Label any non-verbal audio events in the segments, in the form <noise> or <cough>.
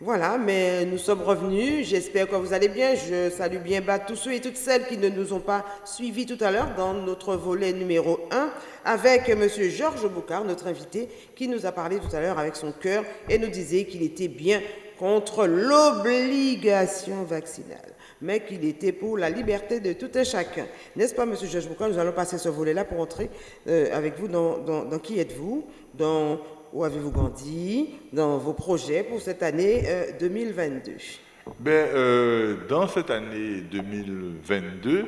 Voilà, mais nous sommes revenus. J'espère que vous allez bien. Je salue bien bas tous ceux et toutes celles qui ne nous ont pas suivis tout à l'heure dans notre volet numéro 1 avec M. Georges Boucard, notre invité, qui nous a parlé tout à l'heure avec son cœur et nous disait qu'il était bien contre l'obligation vaccinale mais qu'il était pour la liberté de tout un chacun. N'est-ce pas, M. Georges Boucard? Nous allons passer ce volet-là pour entrer euh, avec vous dans, dans qui êtes-vous, dans où avez-vous grandi dans vos projets pour cette année 2022 euh, ben, euh, Dans cette année 2022,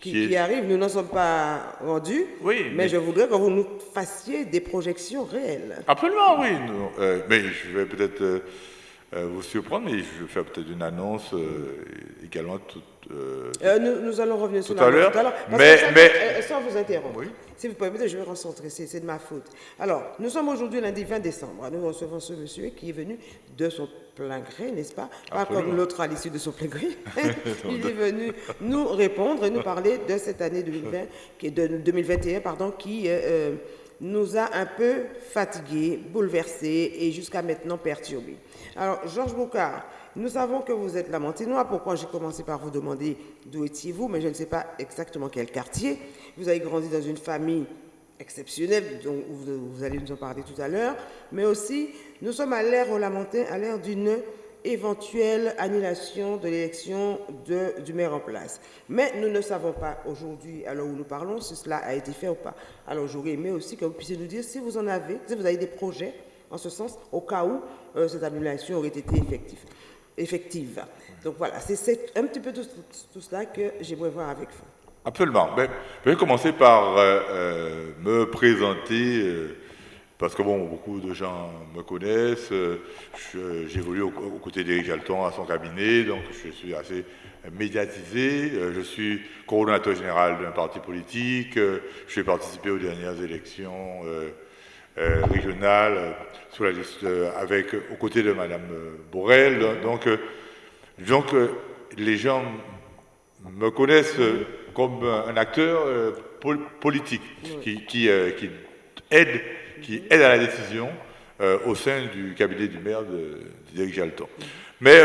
qui, arrive, nous n'en sommes pas rendus, oui, mais, je voudrais que vous nous fassiez des projections réelles. Absolument, oui. Euh, mais je vais peut-être vous surprendre, mais je vais faire peut-être une annonce également toute euh, euh, nous, allons revenir sur tout à l'heure. Mais, mais... Euh, sans vous interrompre, si vous permettez, je vais recentrer, c'est de ma faute. Alors, nous sommes aujourd'hui lundi 20 décembre. Nous recevons ce monsieur qui est venu de son plein gré, n'est-ce pas? Pas comme l'autre à l'issue de son plein gré. <laughs> <laughs> Il est venu nous répondre et nous parler de cette année 2020, qui est de 2021, pardon, qui nous a un peu fatigués, bouleversés et jusqu'à maintenant perturbés. Alors, Georges Boucard, nous savons que vous êtes lamantinois. Pourquoi j'ai commencé par vous demander d'où étiez-vous, mais je ne sais pas exactement quel quartier. Vous avez grandi dans une famille exceptionnelle, dont vous, allez nous en parler tout à l'heure, mais aussi nous sommes à l'ère au Lamentin, à l'ère d'une éventuelle annulation de l'élection du maire en place. Mais nous ne savons pas aujourd'hui, l'heure où nous parlons, si cela a été fait ou pas. Alors j'aurais aimé aussi que vous puissiez nous dire si vous en avez, si vous avez des projets en ce sens, au cas où euh, cette annulation aurait été effective. Donc voilà, c'est un petit peu tout, cela que j'aimerais voir avec vous. Absolument. Ben, je vais commencer par euh, euh, me présenter, parce que bon, beaucoup de gens me connaissent. J'évolue aux, côtés d'Éric Jalton à son cabinet, donc je suis assez médiatisé. je suis coordonnateur général d'un parti politique. je vais participer aux dernières élections régionales sur la liste avec, aux côtés de Madame Borrell. Donc, donc les gens me connaissent comme un acteur euh, politique euh, qui, aide, qui aide à la décision euh, au sein du cabinet du maire d'Éric Jalton. Mais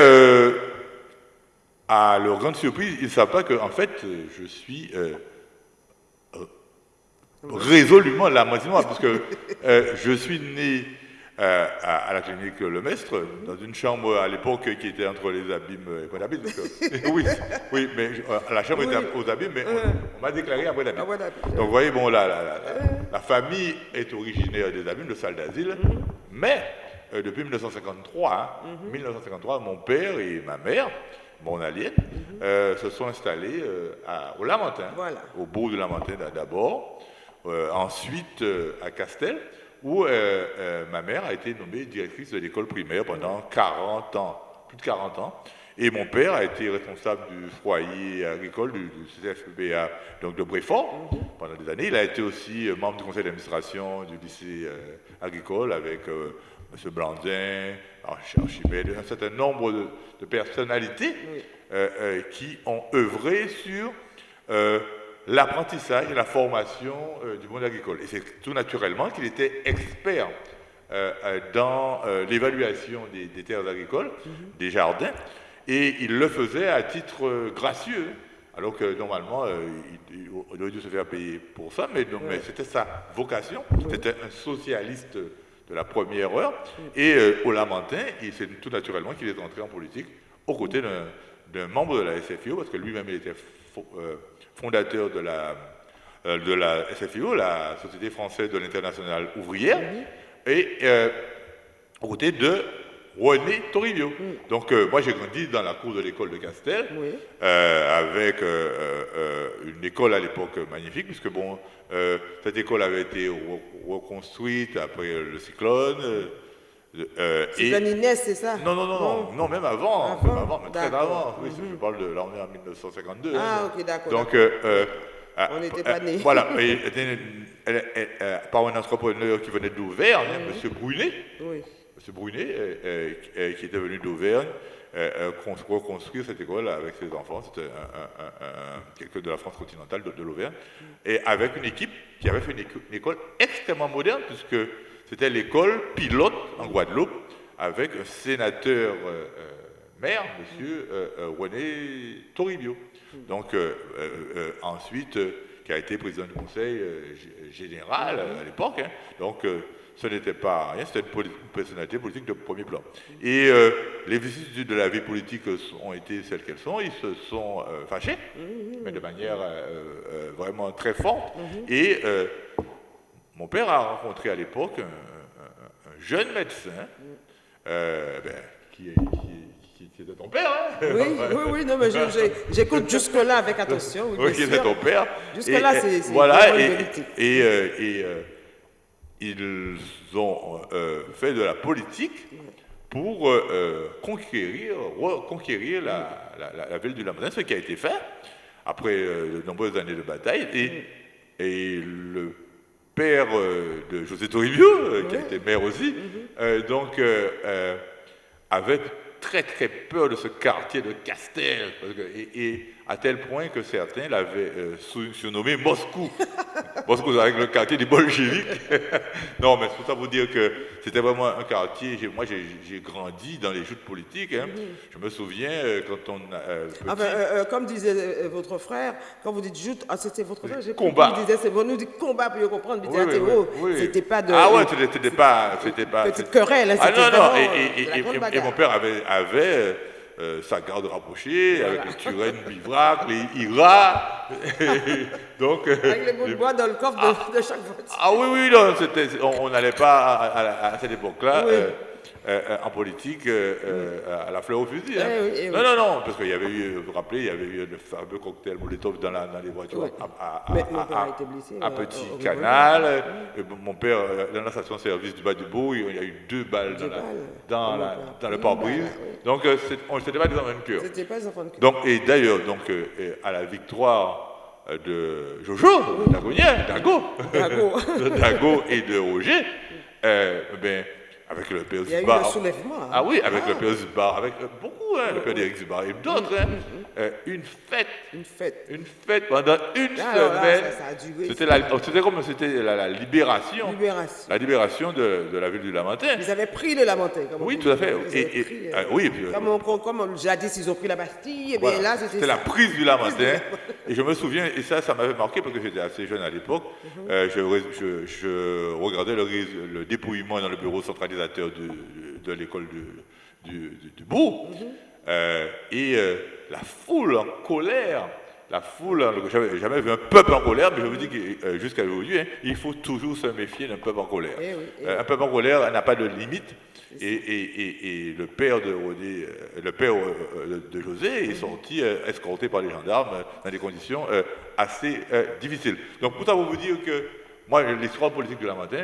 à leur grande surprise, ils ne savent pas qu'en fait, je suis résolument la parce que je suis né euh, à, la clinique Le Mestre, dans une chambre à l'époque qui était entre les abîmes et Point d'Abîme. <laughs> oui, oui, mais euh, la chambre était aux abîmes, mais on, m'a déclaré à Point d'Abîme. Donc vous voyez, bon, la, la, famille est originaire des abîmes, de salle d'asile, mhm. mais euh, depuis 1953, 1953, hein, mhm. mon père et ma mère, mon allié, mhm. se sont installés au Lamentin, au bout de Lamentin d'abord, ensuite à Castel, où euh, euh, ma mère a été nommée directrice de l'école primaire pendant 40 ans, plus de 40 ans. Et mon père a été responsable du foyer agricole du, CFBA, donc de Bréfort, pendant des années. Il a été aussi euh, membre du conseil d'administration du lycée agricole avec M. Blandin, Archimède, un certain nombre de, personnalités qui ont œuvré sur l'apprentissage et la formation euh, du monde agricole. Et c'est tout naturellement qu'il était expert euh, euh, dans l'évaluation des, terres agricoles, mhm. des jardins, et il le faisait à titre gracieux, alors que normalement, il, aurait dû se faire payer pour ça, mais, mais c'était sa vocation, c'était un socialiste de la première heure, et au Lamentin, c'est tout naturellement qu'il est entré en politique aux côtés d'un membre de la SFIO, parce que lui-même il était fondateur de la, euh, de la SFIO, la Société française de l'international ouvrière, et euh, aux côtés de René Toribio. Donc euh, moi j'ai grandi dans la cour de l'école de Castel, avec une école à l'époque magnifique, puisque bon, cette école avait été reconstruite après le cyclone. Euh, Inès, c'est ça non non, non, non, non, même avant, avant, même avant très avant. Oui, Je parle de l'armée en 1952. Ah, ok, d'accord. Donc, euh, euh, on n'était pas nés. Voilà, <laughs> par un entrepreneur qui venait d'Auvergne, M. Brunet, oui. M. Brunet, qui était venu d'Auvergne, reconstruire cette école avec ses enfants. C'était quelqu'un de la France continentale, de, l'Auvergne, et avec une équipe qui avait fait une, école extrêmement moderne, puisque c'était l'école pilote en Guadeloupe avec un sénateur maire, M. René Toribio. Donc, ensuite, qui a été président du Conseil général à l'époque. Hein. Donc, ce n'était pas rien, c'était une, personnalité politique de premier plan. Et euh, les vicissitudes de la vie politique ont été celles qu'elles sont, ils se sont euh, fâchés, mais de manière euh, vraiment très forte. Et mon père a rencontré à l'époque un, jeune médecin, ben, qui, était ton père, hein? Oui, oui, oui, non, mais j'écoute jusque-là avec attention. Oui, qui était ton père. Jusque-là, c'est voilà, et, et, et ils ont euh, fait de la politique pour euh, euh, conquérir, reconquérir la, la, ville du Lamazin, ce qui a été fait après de nombreuses années de bataille. Et, et le père de José Toribio, qui a été maire aussi, mm-hmm. donc avait très très peur de ce quartier de Castel, et, à tel point que certains l'avaient euh, surnommé Moscou. <laughs> Moscou avec le quartier des bolcheviques. <laughs> non, mais c'est pour ça vous dire que c'était vraiment un quartier. Moi, j'ai grandi dans les joutes politiques. Hein. Je me souviens euh, quand on. Euh, ah ben, comme disait votre frère, quand vous dites joute, ah, c'était votre frère, combat. Il disait, c'est bon, nous dit combat pour comprendre. Oui, oui, oui, c'était pas de. Ah ouais, c'était pas, c'était pas. Petite querelle. Hein, ah non non. Et, et, et, mon père avait, avait euh, sa garde rapprochée, avec les Turenne, Bivrac, les Ira. Donc, euh, avec les bouts de bois dans le coffre de, ah, chaque voiture. Ah oui, oui, non, on n'allait pas à, cette époque-là. Euh, euh, en politique euh, à la fleur au fusil. Hein. Eh eh non, non, non, parce qu'il y avait eu, vous vous rappelez, il y avait eu le fameux cocktail Molotov dans, dans les voitures à, à, Petit Canal. mon père, dans la station-service du bas du Beau, il y a eu deux balles dans, la, dans, le pare-brise. Donc, ce n'était pas des enfants de cœur. C'était pas des enfants de cœur. Donc, et d'ailleurs, donc, à la victoire de Jojo, Dagonien, Dago, <laughs> Dago et de Roger, ben, avec le père Zubar. Il y a eu un soulèvement. Hein. Ah oui, avec le père Zubar, avec euh, beaucoup, hein, le père d'Éric Zubar et d'autres. Hein. Euh, une fête. Une fête. Une fête pendant une ah, semaine. C'était comme c'était la, libération. libération. La libération de, de, la ville du Lamentin. Ils avaient pris le Lamentin. oui, tout à fait. Et, et, euh, oui, comme, comme, jadis, ils ont pris la Bastille. Et bien là, c'était la prise du Lamentin. et je me souviens, et ça, ça m'avait marqué parce que j'étais assez jeune à l'époque. Mhm. je, je, regardais le, le, dépouillement dans le bureau centralisateur de, de, l'école du, du. Mhm. Euh, et euh, la foule en colère, la foule, j'avais jamais vu un peuple en colère, mais je vous dis que euh, jusqu'à aujourd'hui, hein, il faut toujours se méfier d'un peuple en colère. Eh eh un peuple en colère n'a pas de limite. Et, et, et, le père de le père de José est mhm. sorti escorté par les gendarmes dans des conditions assez difficiles. Donc pour ça, vous dire que moi, l'histoire politique de la matin,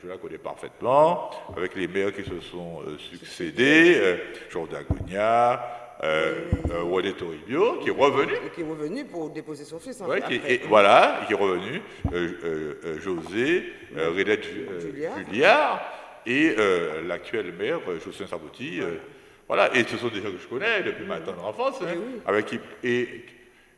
je, la connais parfaitement, avec les maires qui se sont euh, succédés, euh, Jordan Gougnat, euh, euh Toribio, qui est revenu. Qui est revenu pour déposer son fils. Ouais, qui et, voilà, qui est revenu, José, Redette Julliard, et l'actuel maire, Jocelyn Sabouti. voilà, et ce sont des gens que je connais depuis ma tendre enfance, hein, avec qui, et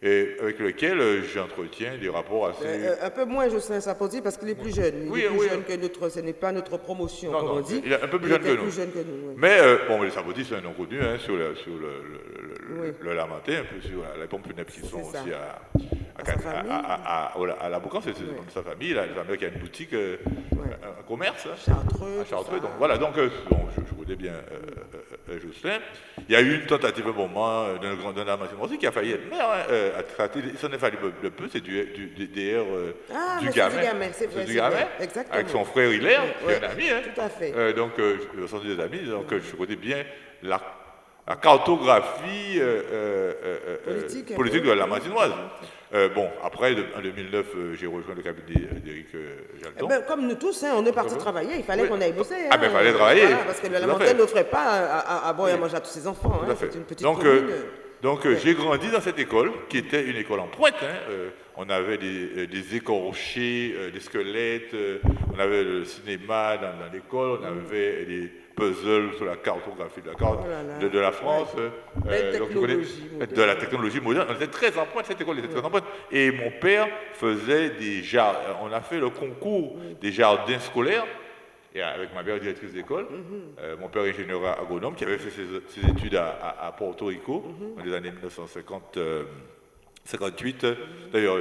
et avec lequel euh, j'entretiens des rapports assez... Euh, un peu moins Jocelyn Sapoti parce qu'il est plus jeune. Il est plus jeune que notre... Ce n'est pas notre promotion, comme on dit. Il est un peu plus, jeune que, nous. jeune que nous. Mais, euh, bon, les Sapoti, c'est un nom connu hein, sur, le, sur le, le, Lamentin, un peu sur les pompes funèbres qui sont aussi à, à, à, la Boucan, c'est de sa famille. La famille qui a une boutique, un, commerce. Hein, Chartreux. À Chartreux. Donc voilà, donc je, je, bien Jocelyn. Il y a eu une tentative un moment d'un grand aussi qui a failli être maire. Hein, à n'est fallu le peu, c'est du, du, du, DR euh, ah, du gamin. c'est vrai. Du gamin, exactement. avec son frère Hilaire, qui est un ami. Hein. Tout à fait. Euh, donc, euh, sens des amis, donc je connais bien la, la cartographie euh, euh, euh, politique, politique de la Masinoise. bon, après, en 2009, j'ai rejoint le cabinet d'Éric Jalton. Eh ben, comme nous tous, hein, on est parti travailler, il fallait qu'on aille bosser. ah, mais il fallait travailler. parce que la montagne n'offrait pas à, à, boire et à manger à tous ses enfants. Hein, c'est une petite Donc, commune. Donc j'ai grandi dans cette école, qui était une école en pointe. Hein. On avait des, des écorchés, des squelettes, on avait le cinéma dans, l'école, on avait des puzzles sur la cartographie de la, carte, oh de, la France. de la technologie moderne. On était très en pointe, cette école était très en pointe. Et mon père faisait des jardins. On a fait le concours des jardins scolaires et avec ma mère directrice d'école, mhm. mon père ingénieur agronome qui avait fait ses, études à, Porto Rico mhm. dans les années 1950. 58. D'ailleurs,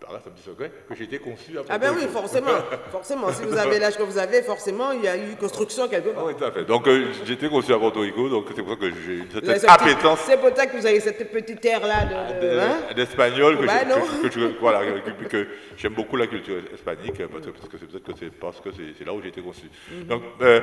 ça me dit secret, que j'ai été conçu à Ah ben oui, forcément, forcément. Si vous avez l'âge que vous avez, forcément, il y a eu construction quelque part. Oui, tout à fait. Donc, euh, j'ai été conçu à Porto Rico, donc c'est pour ça que j'ai cette appétence. C'est pour ça que vous avez cette petite air-là d'espagnol, de, hein? que, que, voilà, que, j'aime beaucoup la culture hispanique, parce que, c'est peut-être que c'est parce que c'est là où j'ai été conçu. Mhm. Donc, euh,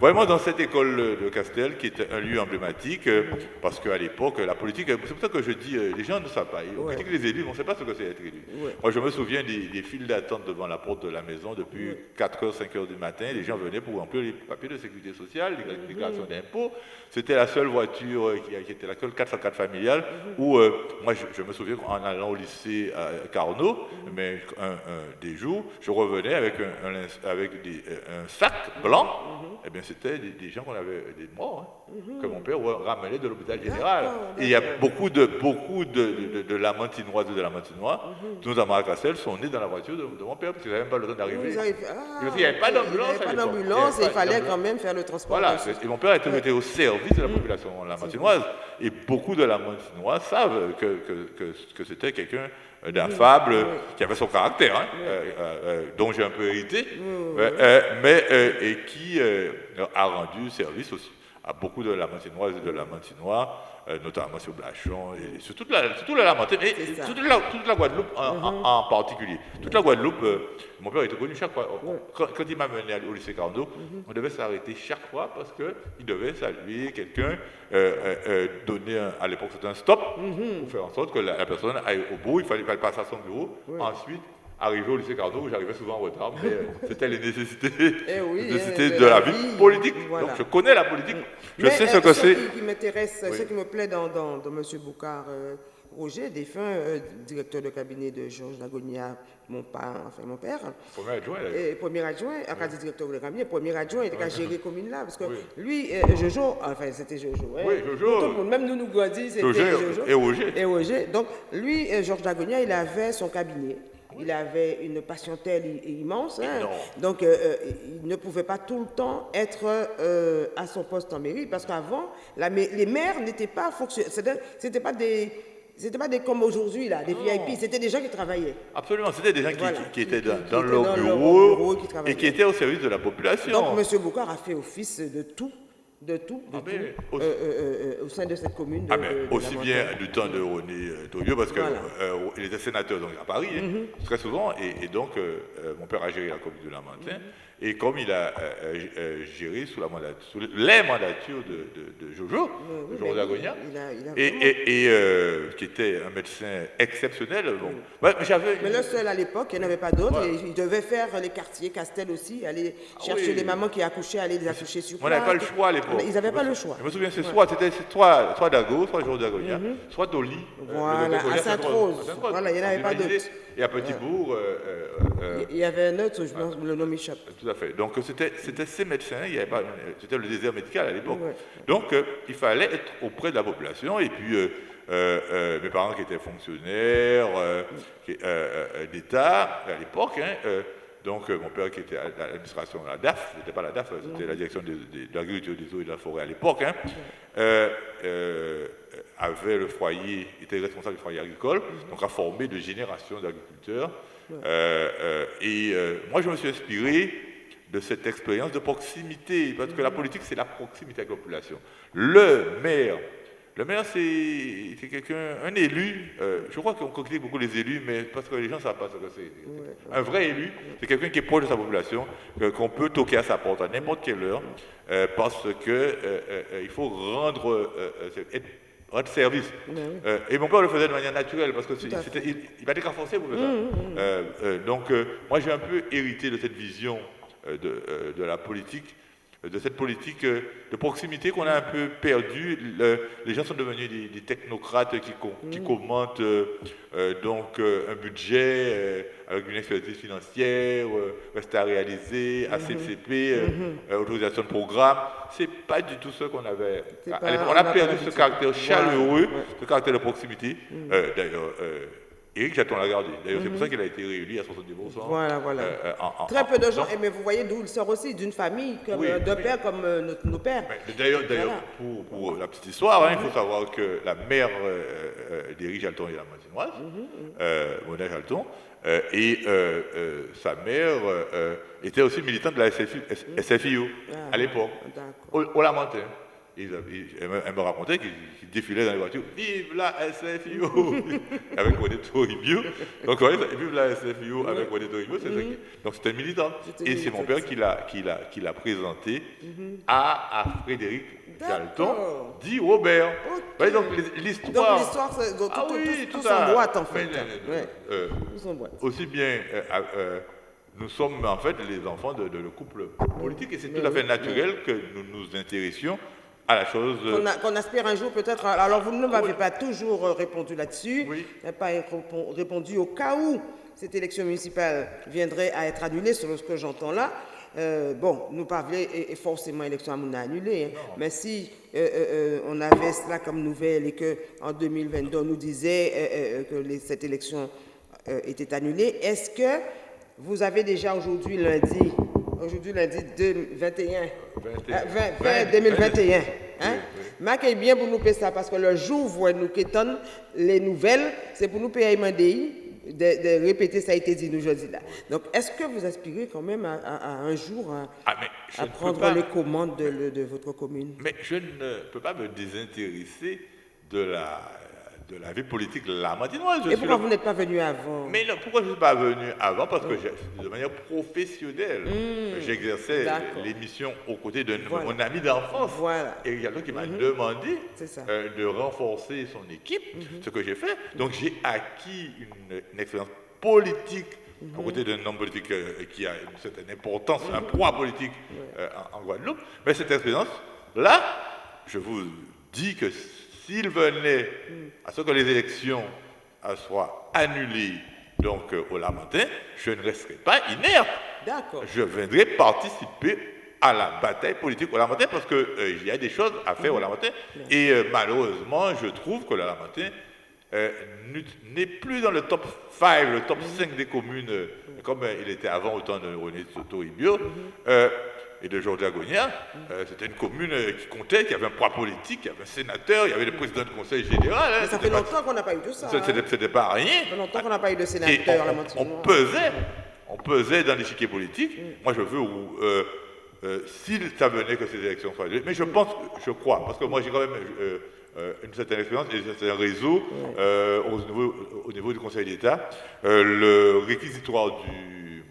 vraiment, dans cette école de Castel, qui est un lieu emblématique, euh, parce qu'à l'époque, la politique, c'est pour ça que je dis, les gens ne savent pas. On critique les élus, on ne sait pas ce que c'est être élu. Moi, je me souviens des, files d'attente devant la porte de la maison depuis 4h, 5h du matin. Les gens venaient pour remplir les papiers de sécurité sociale, les mhm. déclarations d'impôts. C'était la seule voiture euh, qui, était la seule 404 familiale mhm. où, euh, moi, je, me souviens en allant au lycée à Carnot, mhm. mais un, des jours, je revenais avec un, avec un sac blanc. Eh bien, c'était des, gens qu'on avait, des morts, hein, que mon père ramenait de l'hôpital général. Et il y a beaucoup de, beaucoup de, de, et de lamantinois, notamment à sont nés dans la voiture de, mon père, parce qu'ils n'avaient même pas le temps d'arriver. il n'y avait pas d'ambulance. Il n'y avait pas d'ambulance et il fallait quand même faire le transport. Voilà, et mon père était au service de la population lamantinoise. Et beaucoup de lamantinois savent que, que, que, c'était quelqu'un d'affable, qui avait son caractère, hein, euh, euh, dont j'ai un peu hérité, euh, mais et qui a rendu service aussi à beaucoup de lamantinoises et de lamantinois euh, notamment sur Blachon, et sur toute la, toute la toute la, toute la Guadeloupe mhm. en, particulier. Toute la Guadeloupe, euh, mon père était connu chaque fois. Quand, il m'a mené au lycée Carnot, mhm. on devait s'arrêter chaque fois parce qu'il devait saluer quelqu'un, euh, donner, à l'époque c'était un stop, mhm. pour faire en sorte que la, personne aille au bout, il fallait, il passer à son bureau. Ensuite, arrivé au lycée Carnot, où j'arrivais souvent en retard, mais euh, <laughs> c'était les nécessités, eh de, la vie, politique. Donc je connais la politique, je sais ce que c'est. Ce qui m'intéresse, ce qui me plaît dans, dans, M. Boucard euh, Roger, défunt euh, directeur de cabinet de Georges Lagonia, mon père, enfin mon père. Premier adjoint. Et premier adjoint, après directeur de cabinet, premier adjoint, il était à gérer commune là, parce que lui, Jojo, enfin c'était Jojo. Hein, oui, Jojo. même nous nous Gouadi, c'était Jojo. Et Roger. Et Roger. Donc lui, Georges Lagonia, il avait son cabinet. Il avait une patientèle immense. Hein. Donc, euh, euh, il ne pouvait pas tout le temps être euh, à son poste en mairie parce qu'avant, les maires n'étaient pas fonctionnels. C'était pas des. C'était pas des comme aujourd'hui, là, des VIP, c'était des gens qui travaillaient. Absolument, c'était des gens qui, étaient dans, leur bureau, et qui étaient au service de la population. Donc, M. Boucard a fait office de tout de tout, de ah, tout euh, euh, euh, au sein de cette commune. ah, mais aussi bien du temps de René Toyo, parce qu'il était sénateur donc, à Paris, hein, mm-hmm. très souvent, et, donc mon père a géré la commune de Lamentin. Mm-hmm. Et comme il a euh, euh, géré sous, la sous les mandatures de, de, Jojo, Jojo Zagonia, et, euh, qui était un médecin exceptionnel. Bon. mais, mais le seul à l'époque, il n'y avait pas d'autres. Il devait faire les quartiers, Castel aussi, aller ah chercher les mamans qui accouchaient, aller les accoucher sur place. On n'avait pas le choix à l'époque. Ils n'avaient pas le choix. Je me souviens, c'est soit, c'était soit, soit Dago, soit Jojo Zagonia, mhm. soit Dolly. Voilà, à Sainte-Rose. Voilà, il n'y en avait pas d'autres. Et à Petit-Bourg. Il y avait un autre, je pense, le nom m'échappe. Tout à fait. Donc c'était ces médecins, c'était le désert médical à l'époque. Donc euh, il fallait être auprès de la population. Et puis euh, euh, mes parents qui étaient fonctionnaires d'État à l'époque, hein, donc mon père qui était à l'administration de la DAF, c'était pas la DAF, c'était la direction de, l'agriculture, des eaux et de la forêt à l'époque, hein, avait le foyer, était responsable du foyer agricole, donc a formé de générations d'agriculteurs. et moi, je me suis inspiré de cette expérience de proximité, parce que la politique, c'est la proximité avec la population. Le maire, le maire, c'est quelqu'un, un élu, euh, je crois qu'on critique beaucoup les élus, mais parce que les gens ne savent pas ce que c'est. Un vrai élu, c'est quelqu'un qui est proche de sa population, qu'on peut toquer à sa porte à n'importe quelle heure, euh, parce qu'il euh, faut rendre, rendre service. et mon père le faisait de manière naturelle, parce qu'il il, va être forcé pour faire ça. Mmh, mmh, mmh. donc, moi, j'ai un peu hérité de cette vision de, la politique, de cette politique euh, de proximité qu'on a un peu perdue. les gens sont devenus des, technocrates qui, qui mm. commentent donc un budget avec une expertise financière, reste à réaliser, ACCP, mm-hmm. mm-hmm. autorisation de programme. C'est pas du tout ce qu'on avait. on, a perdu ce caractère chaleureux, ce caractère de proximité. Mm. D'ailleurs, Éric Chaton l'a gardé. D'ailleurs, c'est pour ça qu'il a été réélu à 70%. Voilà, voilà. Très peu de gens, mais vous voyez d'où il sort aussi, d'une famille, comme, de pères comme nos, pères. D'ailleurs, pour, la petite histoire, hein, il faut savoir que la mère d'Éric Chaton est la Martinoise, mm -hmm. Chaton, et sa mère était aussi militante de la SFIO ah, à l'époque, au, au Lamentin elle me racontait qu'il défilait dans les voitures, vive la SFIO <laughs> avec René Toribio. Donc, vive la SFIO avec René Toribio, c'est mm Donc, c'était militant. Et c'est mon père qui l'a présenté mhm. à, à, Frédéric Galton, dit Robert. donc, l'histoire. Donc, l'histoire, c'est tout, ah, oui, tout, tout, son boîte, en fait. Euh, aussi bien. Euh, euh, nous sommes en fait les enfants de, de, couple politique et c'est tout à fait naturel que nous nous intéressions à la chose. Qu'on aspire un jour peut-être. Alors vous ne m'avez pas toujours euh, répondu là-dessus. Oui. Vous pas répondu au cas où cette élection municipale viendrait à être annulée, selon ce que j'entends là. Euh, bon, nous parlons et, forcément l'élection à annulée, hein. mais si euh, on avait cela comme nouvelle et qu'en 2022 on nous disait que cette élection était annulée, est-ce que vous avez déjà aujourd'hui lundi Aujourd'hui, lundi 21, 2021. Hein? bien pour nous payer ça parce que le jour où nous quittons les nouvelles, c'est pour nous payer de, de répéter ça a été dit aujourd'hui là. Donc, est-ce que vous aspirez quand même à, un jour à, ah, prendre les commandes de, de, votre commune? Mais je ne peux pas me désintéresser de la de la vie politique lamantinoise. Et pourquoi vous n'êtes pas venu avant? Mais non, pourquoi je ne suis pas venu avant? Parce que de manière professionnelle, mmh. j'exerçais l'émission aux côtés de mon ami d'enfance. Voilà. Et il y a quelqu'un qui m'a mmh. demandé euh, de renforcer son équipe, mmh. ce que j'ai fait. Donc j'ai acquis une, expérience politique aux côté d'un homme politique euh, qui a une certaine importance, un poids politique euh, en, en, Guadeloupe. Mais cette expérience-là, je vous dis que s'il venait à ce que les élections soient annulées donc euh, au Lamentin, je ne resterai pas inerte. D'accord. Je viendrai participer à la bataille politique au Lamentin parce qu'il euh, y a des choses à faire au Lamentin. Et euh, malheureusement, je trouve que le Lamentin n'est plus dans le top 5, le top 5 des communes, comme il était avant au temps de René Soto Ibio et de Georges Agonia, euh, c'était une commune euh, qui comptait, qui avait un poids politique, qui avait un sénateur, il y avait le président du conseil général. Hein, ça fait longtemps qu'on n'a pas eu de ça. C'était hein. pas rien. Ça fait longtemps qu'on n'a pas eu de sénateur. on, on, pesait, on pesait dans l'échiquier politique. Mm. Moi, je veux où, euh, euh, s'il venait que ces élections soient mais je pense, je crois, parce que moi j'ai quand même une certaine expérience et un réseau mm. au, niveau, au, niveau, du Conseil d'État. le réquisitoire du,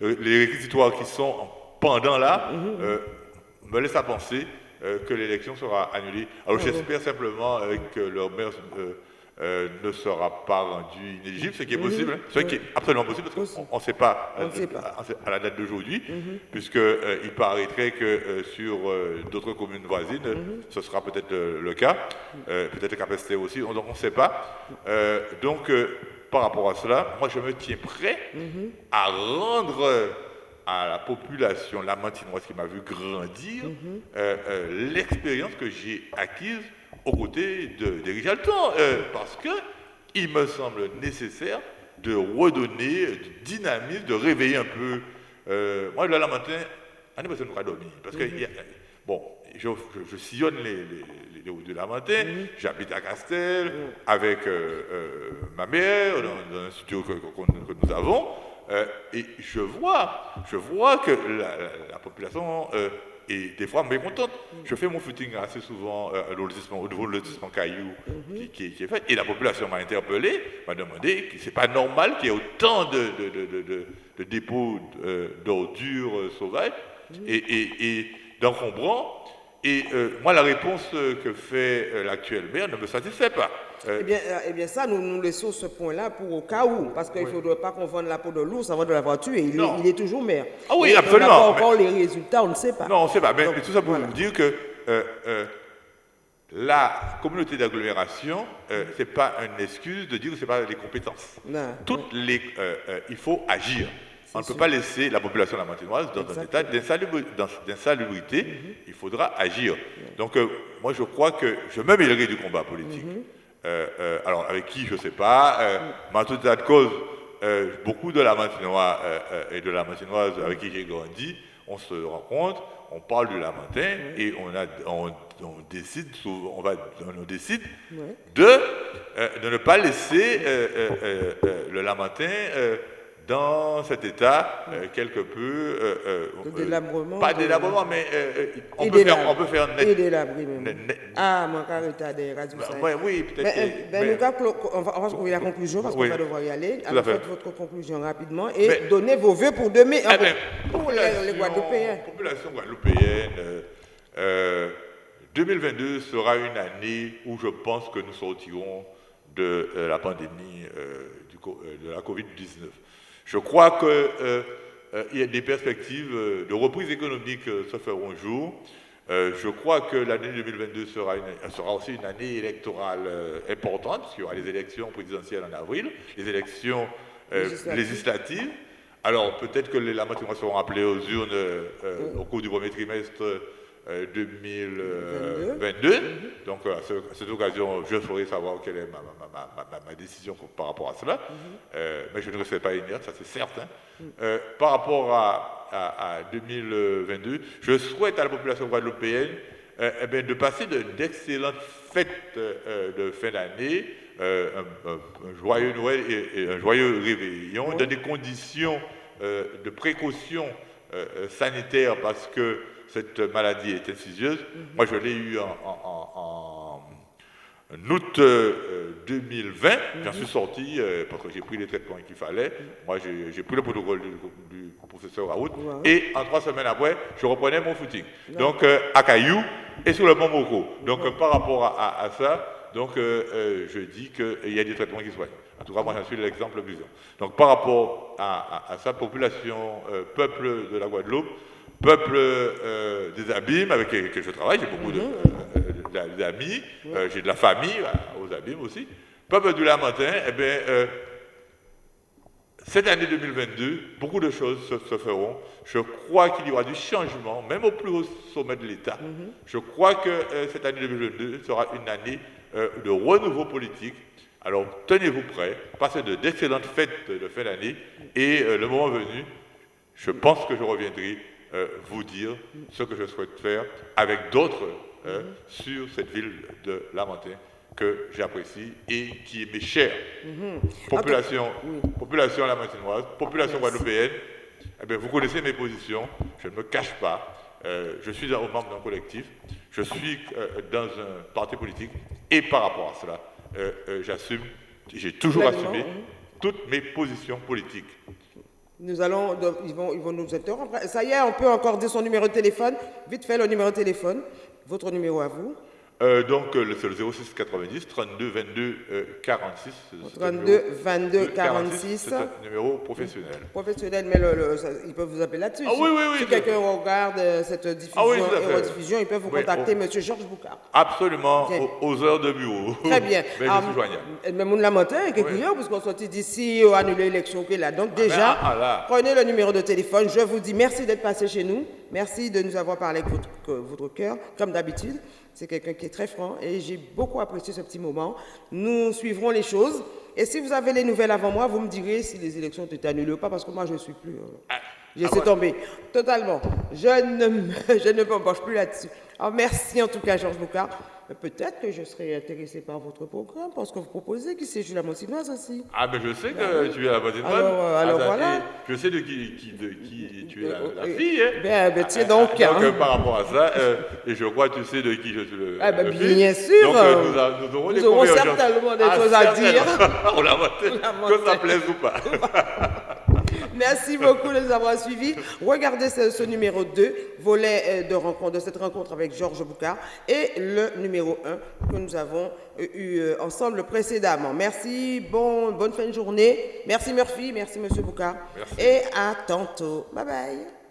les réquisitoires qui sont en pendant là, euh, me laisse à penser euh, que l'élection sera annulée. Alors j'espère simplement euh, que leur maire ne sera pas rendu inéligible, ce qui est possible, ce qui est absolument possible, parce qu'on ne sait pas, à, la date d'aujourd'hui, puisque puisqu'il paraîtrait que sur d'autres communes voisines, ce sera peut-être le cas, peut-être Capesté aussi, donc on ne sait pas. donc, par rapport à cela, moi je me tiens prêt à rendre à la population lamantinoise qui m'a vu grandir mhm. euh, euh, l'expérience que j'ai acquise aux côtés d'Éric Jalton, euh, parce que il me semble nécessaire de redonner du dynamisme, de réveiller un peu. moi, le Lamentin, on est pas nous dormir, parce que mhm. bon, je, sillonne les, les, routes de Lamentin, mhm. j'habite à Castel avec ma mère dans, un studio que nous avons. Euh, et je vois, je vois que la, population euh, est des fois mécontente. Je fais mon footing assez souvent euh, au niveau de lotissement Caillou mhm. qui, est fait. Et la population m'a interpellé, m'a demandé que c'est pas normal qu'il y ait autant de, de, dépôts d'ordures sauvages mhm. et, et d'encombrants. Et moi, la réponse que fait l'actuel maire ne me satisfait pas. Euh, eh, bien, euh, eh bien, ça, nous, nous laissons ce point-là pour au cas où, parce qu'il ne faudrait pas qu'on vende la peau de l'ours avant de l'avoir tué. Il, est, il est, toujours maire. Ah oui, absolument. On n'a pas encore les résultats, on ne sait pas. Non, on ne sait pas. Mais, tout ça pour vous dire que euh, la communauté d'agglomération, ce n'est pas une excuse de dire que ce n'est pas les compétences. Toutes les, il faut agir. On ne peut pas laisser la population lamantinoise dans un état d'insalubrité. Mm-hmm. Il faudra agir. Donc, moi, je crois que je me mêlerai du combat politique. Mm-hmm. alors, avec qui, je ne sais pas. mais en tout état de cause, beaucoup de la Martinoise et de la Martinoise avec qui j'ai grandi, on se rencontre, on parle du Lamentin et on, a, on, décide, on, va, on décide de, de, ne pas laisser le Lamentin dans cet état euh, quelque peu... Euh, euh, de délabrement Pas délabrement, mais on, peut faire, on peut faire net. Et délabré même. Ah, mon caractère des radios. Ben, oui, peut-être. Ben, mais, on va, on va trouver la conclusion parce qu'on va devoir y aller. Faites votre conclusion rapidement et donnez vos vœux pour demain. Eh ben, pour les, Guadeloupéens. Population guadeloupéenne. 2022 sera une année où je pense que nous sortirons de la pandémie du, de la Covid-19. Je crois qu'il euh, euh, y a des perspectives euh, de reprise économique se feront jour. je crois que l'année 2022 sera, sera, aussi une année électorale importante, puisqu'il y aura les élections présidentielles en avril, les élections législatives. Alors peut-être que les Lamatinois seront appelés aux urnes au cours du premier trimestre 2022. Euh, Donc à, cette occasion, je ferai savoir quelle est ma, décision par rapport à cela. Euh, mais je ne resterai pas inerte, ça c'est certain. Euh, par rapport à, 2022, je souhaite à la population guadeloupéenne eh bien, de passer d'excellentes fêtes de fin d'année, un, joyeux Noël et, un joyeux réveillon, dans des conditions de précaution sanitaire parce que cette maladie est insidieuse. Mhm. Moi, je l'ai eu en, août 2020. Euh, J'en suis sorti euh, parce que j'ai pris les traitements qu'il fallait. Mhm. Moi, j'ai pris le protocole du, professeur Raoult. Et en trois semaines après, je reprenais mon footing. Donc, euh, à Caillou et sur le Mont Moko. Donc, par rapport à, ça, donc, je dis qu'il y a des traitements qui soignent. En tout cas, moi, j'en suis l'exemple plus Donc, par rapport à, à sa population, peuple de la Guadeloupe, peuple euh, des abîmes avec lesquels je travaille, j'ai beaucoup euh, d'amis, euh, j'ai de la famille aux abîmes aussi. Peuple du Lamentin, eh bien, cette année 2022, beaucoup de choses se, feront. Je crois qu'il y aura du changement, même au plus haut sommet de l'État. Mhm. Je crois que cette année 2022 sera une année de renouveau politique. Alors tenez-vous prêts, passez de d'excellentes fêtes de fin d'année et le moment venu, je pense que je reviendrai euh, vous dire ce que je souhaite faire avec d'autres euh, sur cette ville de Lamentin que j'apprécie et qui est chère. Mhm. Population, population lamentinoise, population guadeloupéenne, eh vous connaissez mes positions, je ne me cache pas. Euh, je suis un membre d'un collectif, je suis dans un parti politique et par rapport à cela, j'assume, j'ai toujours assumé toutes mes positions politiques. Nous allons, ils vont, ils vont nous interrompre. Ça y est, on peut encore dire son numéro de téléphone. Vite fait le numéro de téléphone. Votre numéro à vous. Euh, donc, euh, c'est le 06 90 32 22 46. 32 22 46. C'est un numéro professionnel. Professionnel, mais le, ils peuvent vous appeler là-dessus. Ah, oui, oui, oui, si quelqu'un regarde euh, cette diffusion ah, et rediffusion, ils peuvent vous contacter, M. Georges Boucard. Absolument, aux, heures de bureau. <laughs> Très bien. mais je suis joignable. Mais mon lamentin est quelque parce qu'on sortit d'ici, annuler l'élection qui est là. Donc, ah, déjà, ah, prenez le numéro de téléphone. Je vous dis merci d'être passé chez nous. Merci de nous avoir parlé avec votre, votre cœur, comme d'habitude. C'est quelqu'un qui est très franc et j'ai beaucoup apprécié ce petit moment. Nous suivrons les choses. Et si vous avez les nouvelles avant moi, vous me direz si les élections ont été annulées ou pas, parce que moi, je ne suis plus. Euh, ah, j'ai ah tombé. Totalement. Je ne, <laughs> je ne plus là-dessus. Alors, merci en tout cas, Georges Boucard. Peut-être que je serais intéressé par votre programme, parce que vous proposez, qui c'est, la Montinoise aussi. Ah, mais je sais que ben tu es la Montinoise. Alors, euh, alors ah, voilà. Je sais de qui, qui, de qui tu es la, fille. Hein. Ben, ben tiens donc. Ah, donc, hein. par rapport à ça, euh, et je crois que tu sais de qui je suis le. Ah, ben, bien sûr. Donc, euh, nous, nous, aurons, nous aurons certainement des choses à dire. <laughs> On la que ça plaise ou pas. <laughs> Merci beaucoup de nous avoir suivis. Regardez ce, numéro 2, volet euh, de rencontre, de cette rencontre avec Georges Boucard, et le numéro 1 que nous avons euh, eu euh, ensemble précédemment. Merci, bon, bonne fin de journée. Merci Murphy, merci Monsieur Boucard. Et à tantôt. Bye bye.